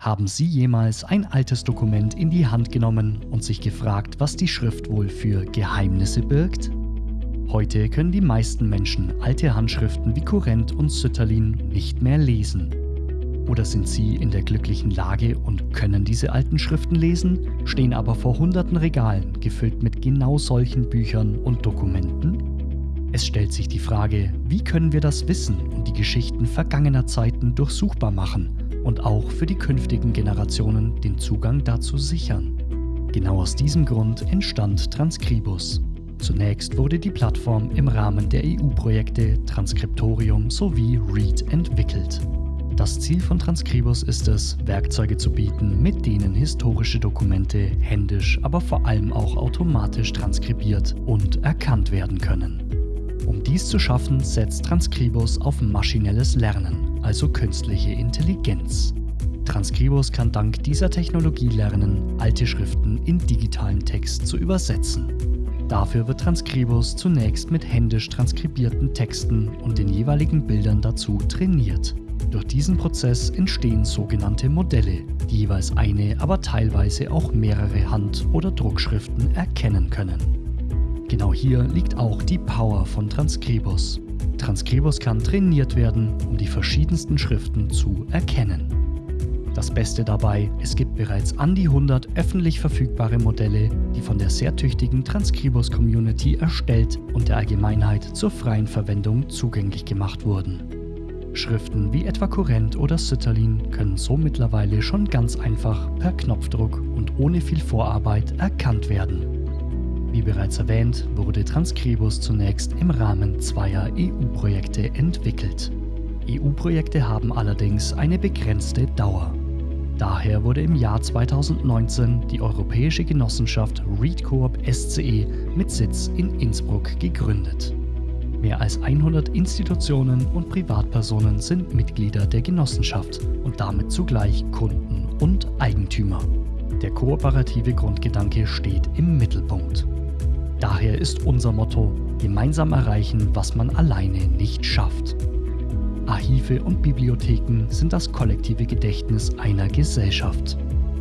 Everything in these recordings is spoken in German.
Haben Sie jemals ein altes Dokument in die Hand genommen und sich gefragt, was die Schrift wohl für Geheimnisse birgt? Heute können die meisten Menschen alte Handschriften wie Kurrent und Sütterlin nicht mehr lesen. Oder sind sie in der glücklichen Lage und können diese alten Schriften lesen, stehen aber vor hunderten Regalen gefüllt mit genau solchen Büchern und Dokumenten? Es stellt sich die Frage, wie können wir das Wissen und die Geschichten vergangener Zeiten durchsuchbar machen und auch für die künftigen Generationen den Zugang dazu sichern. Genau aus diesem Grund entstand Transcribus. Zunächst wurde die Plattform im Rahmen der EU-Projekte Transkriptorium sowie READ entwickelt. Das Ziel von Transcribus ist es, Werkzeuge zu bieten, mit denen historische Dokumente händisch, aber vor allem auch automatisch transkribiert und erkannt werden können. Um dies zu schaffen, setzt Transcribus auf maschinelles Lernen also künstliche Intelligenz. Transcribus kann dank dieser Technologie lernen, alte Schriften in digitalen Text zu übersetzen. Dafür wird Transcribus zunächst mit händisch transkribierten Texten und den jeweiligen Bildern dazu trainiert. Durch diesen Prozess entstehen sogenannte Modelle, die jeweils eine, aber teilweise auch mehrere Hand- oder Druckschriften erkennen können. Genau hier liegt auch die Power von Transcribus. Transcribus kann trainiert werden, um die verschiedensten Schriften zu erkennen. Das Beste dabei, es gibt bereits an die 100 öffentlich verfügbare Modelle, die von der sehr tüchtigen Transcribus-Community erstellt und der Allgemeinheit zur freien Verwendung zugänglich gemacht wurden. Schriften wie etwa Kurrent oder Sütterlin können so mittlerweile schon ganz einfach per Knopfdruck und ohne viel Vorarbeit erkannt werden. Wie bereits erwähnt, wurde Transcribus zunächst im Rahmen zweier EU-Projekte entwickelt. EU-Projekte haben allerdings eine begrenzte Dauer. Daher wurde im Jahr 2019 die Europäische Genossenschaft ReadCoop SCE mit Sitz in Innsbruck gegründet. Mehr als 100 Institutionen und Privatpersonen sind Mitglieder der Genossenschaft und damit zugleich Kunden und Eigentümer. Der kooperative Grundgedanke steht im Mittelpunkt. Daher ist unser Motto, gemeinsam erreichen, was man alleine nicht schafft. Archive und Bibliotheken sind das kollektive Gedächtnis einer Gesellschaft.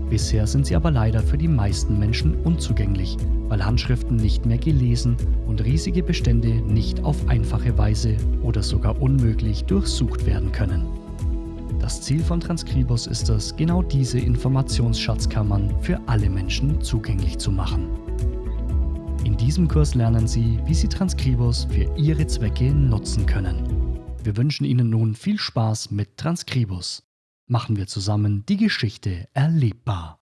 Bisher sind sie aber leider für die meisten Menschen unzugänglich, weil Handschriften nicht mehr gelesen und riesige Bestände nicht auf einfache Weise oder sogar unmöglich durchsucht werden können. Das Ziel von Transcribus ist es, genau diese Informationsschatzkammern für alle Menschen zugänglich zu machen. In diesem Kurs lernen Sie, wie Sie Transcribus für Ihre Zwecke nutzen können. Wir wünschen Ihnen nun viel Spaß mit Transcribus. Machen wir zusammen die Geschichte erlebbar.